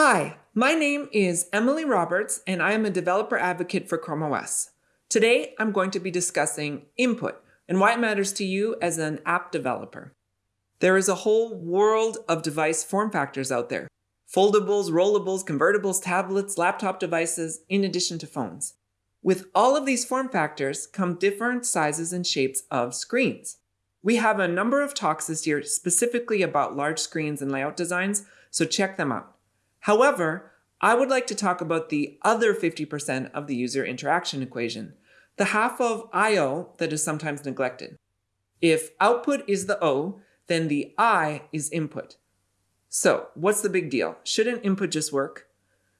Hi, my name is Emilie Roberts, and I am a developer advocate for Chrome OS. Today, I'm going to be discussing input and why it matters to you as an app developer. There is a whole world of device form factors out there. Foldables, rollables, convertibles, tablets, laptop devices, in addition to phones. With all of these form factors come different sizes and shapes of screens. We have a number of talks this year specifically about large screens and layout designs, so check them out. However, I would like to talk about the other 50% of the user interaction equation, the half of I.O. that is sometimes neglected. If output is the O, then the I is input. So what's the big deal? Shouldn't input just work?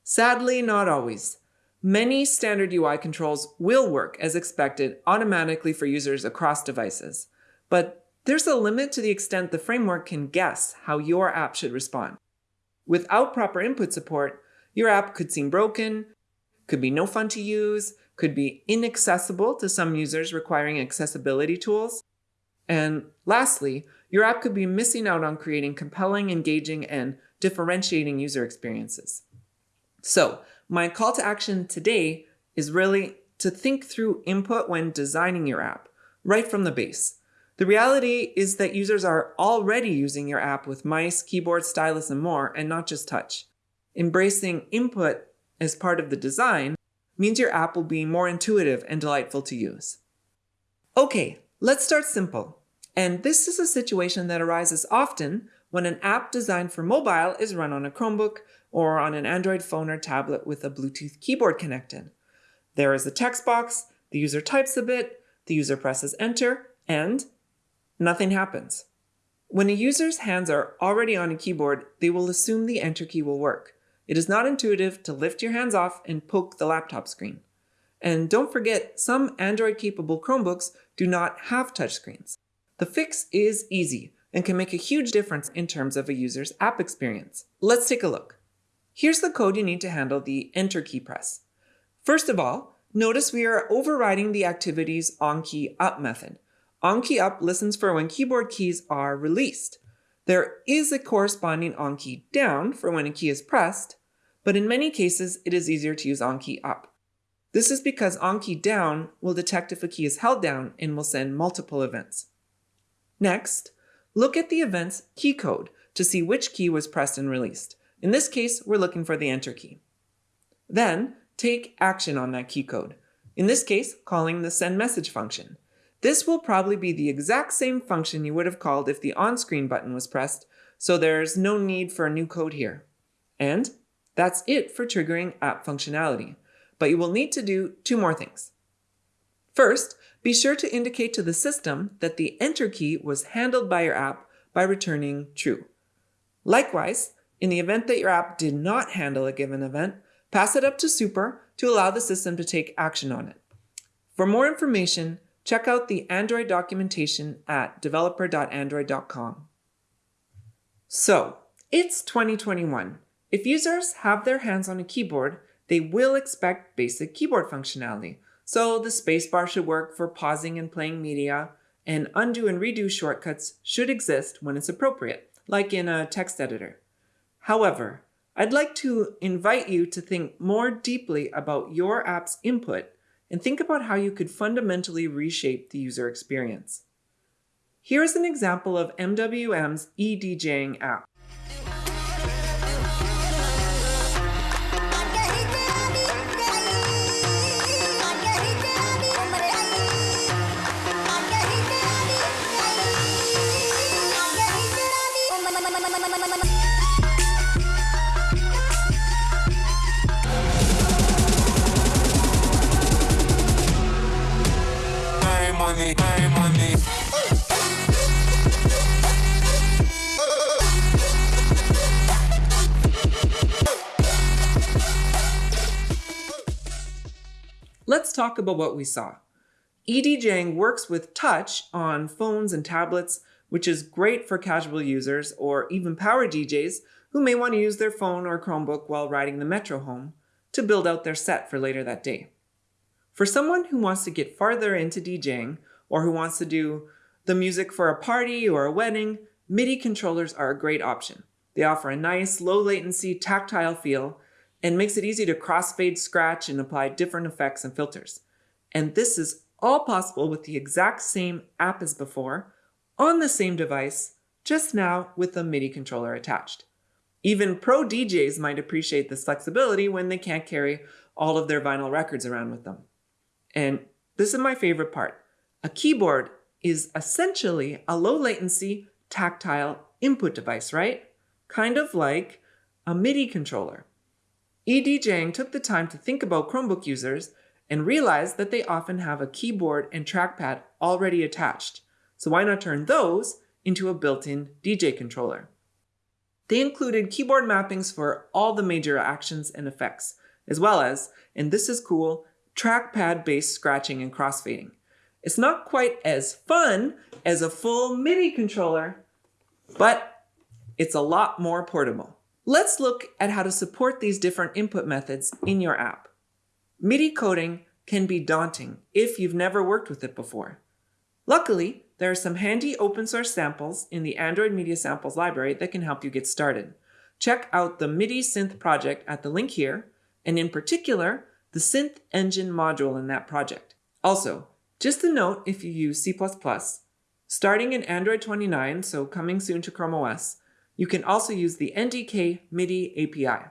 Sadly, not always. Many standard UI controls will work as expected automatically for users across devices. But there's a limit to the extent the framework can guess how your app should respond. Without proper input support, your app could seem broken, could be no fun to use, could be inaccessible to some users requiring accessibility tools. And lastly, your app could be missing out on creating compelling, engaging, and differentiating user experiences. So my call to action today is really to think through input when designing your app, right from the base. The reality is that users are already using your app with mice, keyboard, stylus, and more, and not just touch. Embracing input as part of the design means your app will be more intuitive and delightful to use. Okay, let's start simple. And this is a situation that arises often when an app designed for mobile is run on a Chromebook or on an Android phone or tablet with a Bluetooth keyboard connected. There is a text box, the user types a bit, the user presses enter, and nothing happens. When a user's hands are already on a keyboard, they will assume the enter key will work. It is not intuitive to lift your hands off and poke the laptop screen. And don't forget, some Android-capable Chromebooks do not have touchscreens. The fix is easy and can make a huge difference in terms of a user's app experience. Let's take a look. Here's the code you need to handle the enter key press. First of all, notice we are overriding the activity's onKeyUp method. OnKeyUp listens for when keyboard keys are released. There is a corresponding onKeyDown for when a key is pressed, but in many cases it is easier to use onKeyUp. This is because onKeyDown will detect if a key is held down and will send multiple events. Next, look at the event's key code to see which key was pressed and released. In this case, we're looking for the enter key. Then, take action on that key code. In this case, calling the send message function. This will probably be the exact same function you would have called if the on-screen button was pressed, so there's no need for a new code here. And that's it for triggering app functionality, but you will need to do two more things. First, be sure to indicate to the system that the enter key was handled by your app by returning true. Likewise, in the event that your app did not handle a given event, pass it up to super to allow the system to take action on it. For more information, Check out the Android documentation at developer.android.com. So, it's 2021. If users have their hands on a keyboard, they will expect basic keyboard functionality. So the spacebar should work for pausing and playing media, and undo and redo shortcuts should exist when it's appropriate, like in a text editor. However, I'd like to invite you to think more deeply about your app's input and think about how you could fundamentally reshape the user experience. Here is an example of MWM's eDJing app. Talk about what we saw. eDJing works with touch on phones and tablets, which is great for casual users or even power DJs who may want to use their phone or Chromebook while riding the metro home to build out their set for later that day. For someone who wants to get farther into DJing or who wants to do the music for a party or a wedding, MIDI controllers are a great option. They offer a nice, low latency, tactile feel and makes it easy to crossfade, scratch, and apply different effects and filters. And this is all possible with the exact same app as before, on the same device, just now with a MIDI controller attached. Even pro DJs might appreciate this flexibility when they can't carry all of their vinyl records around with them. And this is my favorite part. A keyboard is essentially a low latency tactile input device, right? Kind of like a MIDI controller. eDJing took the time to think about Chromebook users and realized that they often have a keyboard and trackpad already attached. So why not turn those into a built-in DJ controller? They included keyboard mappings for all the major actions and effects, as well as, and this is cool, trackpad-based scratching and crossfading. It's not quite as fun as a full MIDI controller, but it's a lot more portable. Let's look at how to support these different input methods in your app. MIDI coding can be daunting if you've never worked with it before. Luckily, there are some handy open source samples in the Android Media Samples library that can help you get started. Check out the MIDI Synth project at the link here, and in particular, the Synth Engine module in that project. Also, just a note if you use C++, starting in Android 29, so coming soon to Chrome OS, you can also use the NDK MIDI API.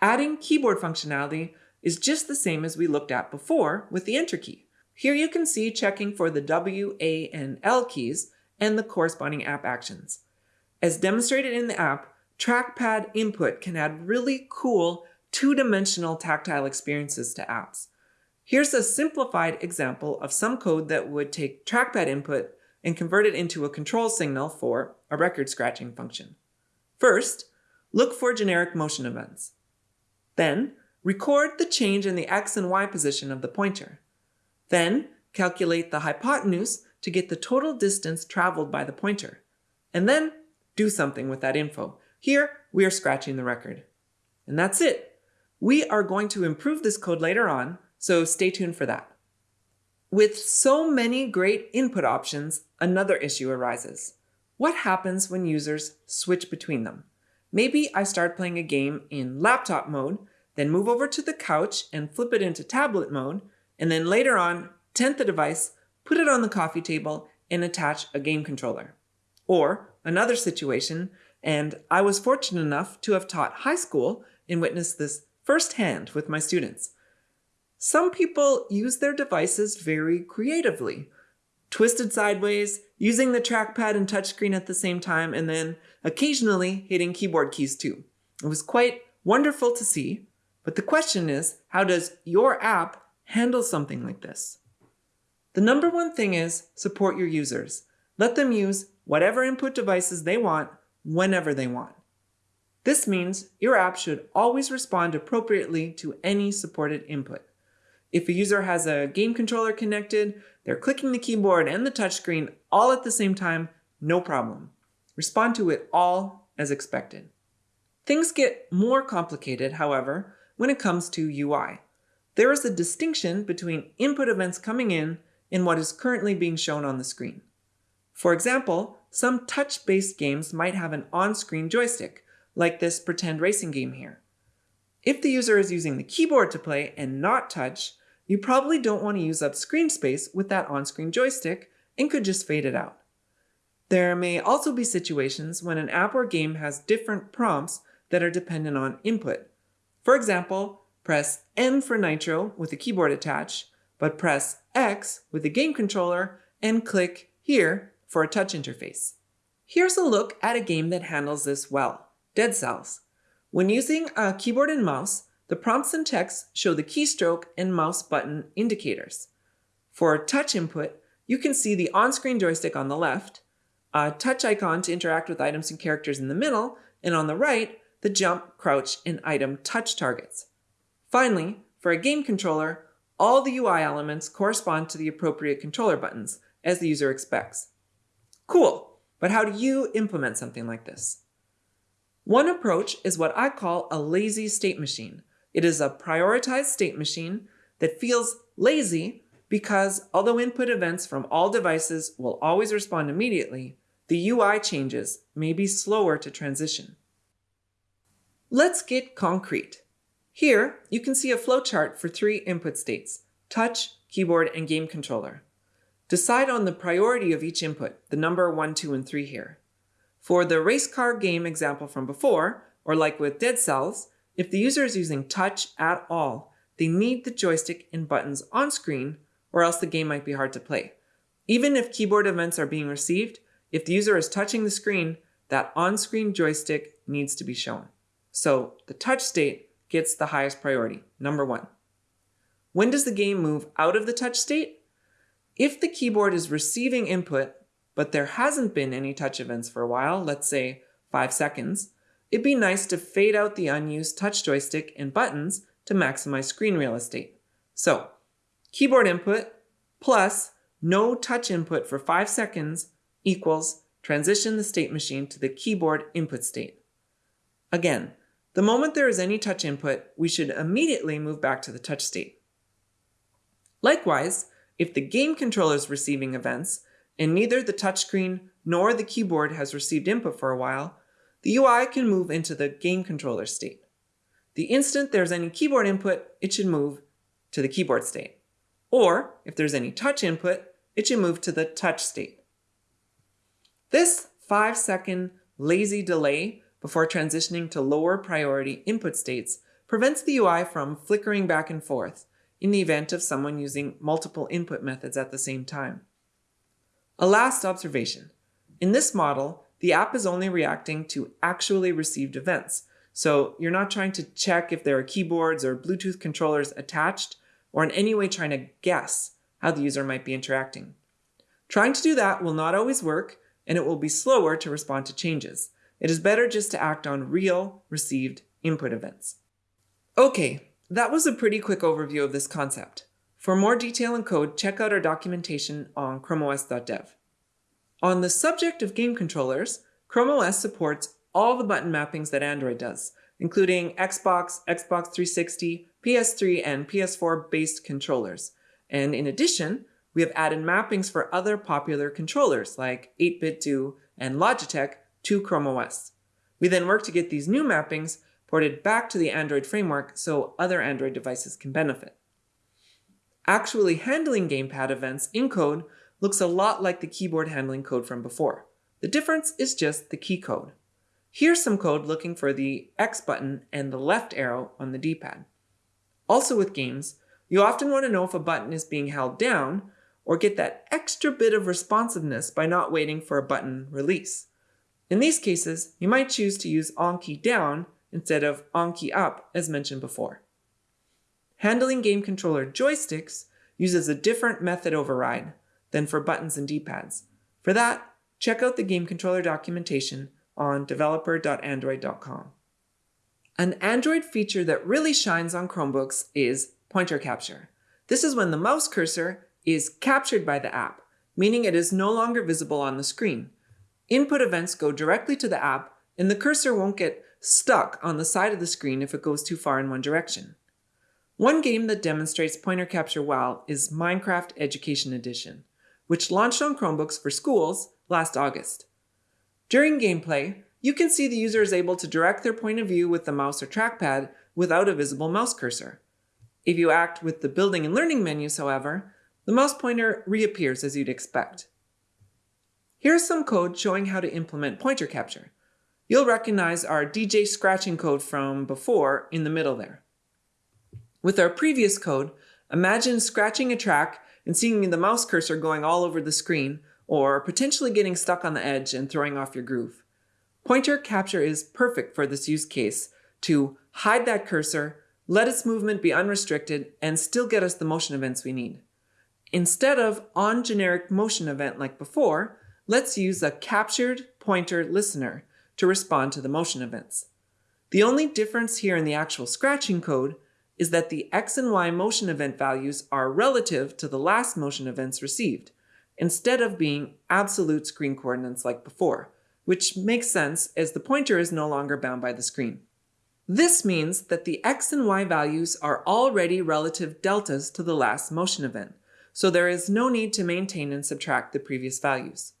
Adding keyboard functionality is just the same as we looked at before with the Enter key. Here you can see checking for the W, A, and L keys and the corresponding app actions. As demonstrated in the app, trackpad input can add really cool two-dimensional tactile experiences to apps. Here's a simplified example of some code that would take trackpad input and convert it into a control signal for a record scratching function. First, look for generic motion events. Then, record the change in the x and y position of the pointer. Then calculate the hypotenuse to get the total distance traveled by the pointer. And then do something with that info. Here, we are scratching the record. And that's it. We are going to improve this code later on, so stay tuned for that. With so many great input options, another issue arises. What happens when users switch between them? Maybe I start playing a game in laptop mode, then move over to the couch and flip it into tablet mode, and then later on, tent the device, put it on the coffee table, and attach a game controller. Or another situation, and I was fortunate enough to have taught high school and witnessed this firsthand with my students. Some people use their devices very creatively, twisted sideways, using the trackpad and touchscreen at the same time, and then occasionally hitting keyboard keys too. It was quite wonderful to see, but the question is, how does your app handle something like this. The number one thing is support your users. Let them use whatever input devices they want whenever they want. This means your app should always respond appropriately to any supported input. If a user has a game controller connected, they're clicking the keyboard and the touchscreen all at the same time, no problem. Respond to it all as expected. Things get more complicated, however, when it comes to UI there is a distinction between input events coming in and what is currently being shown on the screen. For example, some touch-based games might have an on-screen joystick, like this pretend racing game here. If the user is using the keyboard to play and not touch, you probably don't want to use up screen space with that on-screen joystick and could just fade it out. There may also be situations when an app or game has different prompts that are dependent on input. For example, press M for Nitro with a keyboard attached, but press X with a game controller and click here for a touch interface. Here's a look at a game that handles this well, Dead Cells. When using a keyboard and mouse, the prompts and text show the keystroke and mouse button indicators. For touch input, you can see the on-screen joystick on the left, a touch icon to interact with items and characters in the middle, and on the right, the jump, crouch, and item touch targets. Finally, for a game controller, all the UI elements correspond to the appropriate controller buttons, as the user expects. Cool, but how do you implement something like this? One approach is what I call a lazy state machine. It is a prioritized state machine that feels lazy because although input events from all devices will always respond immediately, the UI changes may be slower to transition. Let's get concrete. Here, you can see a flowchart for three input states, touch, keyboard, and game controller. Decide on the priority of each input, the number 1, 2, and 3 here. For the race car game example from before, or like with Dead Cells, if the user is using touch at all, they need the joystick and buttons on screen or else the game might be hard to play. Even if keyboard events are being received, if the user is touching the screen, that on-screen joystick needs to be shown. So the touch state gets the highest priority, number one. When does the game move out of the touch state? If the keyboard is receiving input, but there hasn't been any touch events for a while, let's say five seconds, it'd be nice to fade out the unused touch joystick and buttons to maximize screen real estate. So keyboard input plus no touch input for 5 seconds equals transition the state machine to the keyboard input state. Again, the moment there is any touch input, we should immediately move back to the touch state. Likewise, if the game controller is receiving events, and neither the touchscreen nor the keyboard has received input for a while, the UI can move into the game controller state. The instant there's any keyboard input, it should move to the keyboard state. Or, if there's any touch input, it should move to the touch state. This 5 second lazy delay before transitioning to lower priority input states prevents the UI from flickering back and forth in the event of someone using multiple input methods at the same time. A last observation. In this model, the app is only reacting to actually received events, so you're not trying to check if there are keyboards or Bluetooth controllers attached or in any way trying to guess how the user might be interacting. Trying to do that will not always work, and it will be slower to respond to changes. It is better just to act on real received input events. Okay, that was a pretty quick overview of this concept. For more detail and code, check out our documentation on chromeos.dev. On the subject of game controllers, Chrome OS supports all the button mappings that Android does, including Xbox, Xbox 360, PS3, and PS4 based controllers. And in addition, we have added mappings for other popular controllers like 8BitDo and Logitech to Chrome OS. We then work to get these new mappings ported back to the Android framework so other Android devices can benefit. Actually handling gamepad events in code looks a lot like the keyboard handling code from before. The difference is just the key code. Here's some code looking for the X button and the left arrow on the D-pad. Also with games, you often want to know if a button is being held down or get that extra bit of responsiveness by not waiting for a button release. In these cases, you might choose to use on key down instead of on key up as mentioned before. Handling game controller joysticks uses a different method override than for buttons and D-pads. For that, check out the game controller documentation on developer.android.com. An Android feature that really shines on Chromebooks is pointer capture. This is when the mouse cursor is captured by the app, meaning it is no longer visible on the screen. Input events go directly to the app, and the cursor won't get stuck on the side of the screen if it goes too far in one direction. One game that demonstrates pointer capture well is Minecraft Education Edition, which launched on Chromebooks for schools last August. During gameplay, you can see the user is able to direct their point of view with the mouse or trackpad without a visible mouse cursor. If you act with the building and learning menus, however, the mouse pointer reappears as you'd expect. Here's some code showing how to implement pointer capture. You'll recognize our DJ scratching code from before in the middle there. With our previous code, imagine scratching a track and seeing the mouse cursor going all over the screen, or potentially getting stuck on the edge and throwing off your groove. Pointer capture is perfect for this use case to hide that cursor let its movement be unrestricted, and still get us the motion events we need. Instead of on generic motion event like before, let's use a captured pointer listener to respond to the motion events. The only difference here in the actual scratching code is that the X and Y motion event values are relative to the last motion events received, instead of being absolute screen coordinates like before, which makes sense as the pointer is no longer bound by the screen. This means that the x and y values are already relative deltas to the last motion event, so there is no need to maintain and subtract the previous values.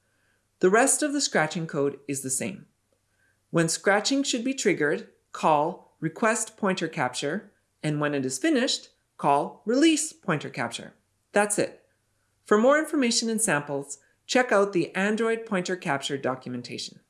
The rest of the scratching code is the same. When scratching should be triggered, call request pointer capture, and when it is finished, call release pointer capture. That's it. For more information and samples, check out the Android pointer capture documentation.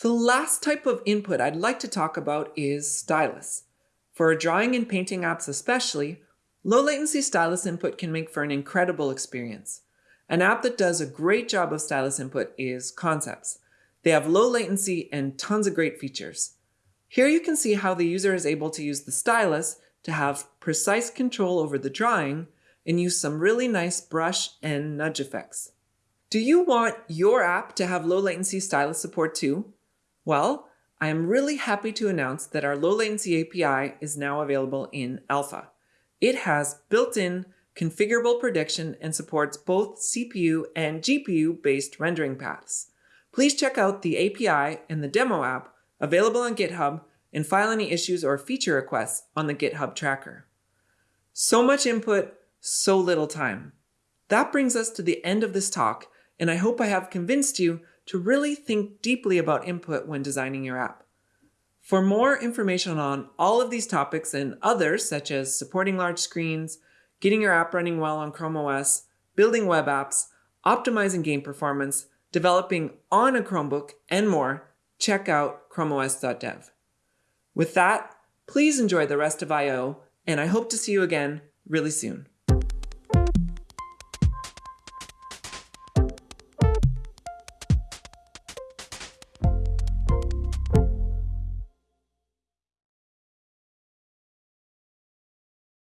The last type of input I'd like to talk about is stylus. For drawing and painting apps especially, low latency stylus input can make for an incredible experience. An app that does a great job of stylus input is Concepts. They have low latency and tons of great features. Here you can see how the user is able to use the stylus to have precise control over the drawing and use some really nice brush and nudge effects. Do you want your app to have low latency stylus support too? Well, I am really happy to announce that our low latency API is now available in alpha. It has built-in configurable prediction and supports both CPU and GPU based rendering paths. Please check out the API and the demo app available on GitHub and file any issues or feature requests on the GitHub tracker. So much input, so little time. That brings us to the end of this talk, and I hope I have convinced you to really think deeply about input when designing your app. For more information on all of these topics and others, such as supporting large screens, getting your app running well on Chrome OS, building web apps, optimizing game performance, developing on a Chromebook, and more, check out chromeos.dev. With that, please enjoy the rest of I.O., and I hope to see you again really soon.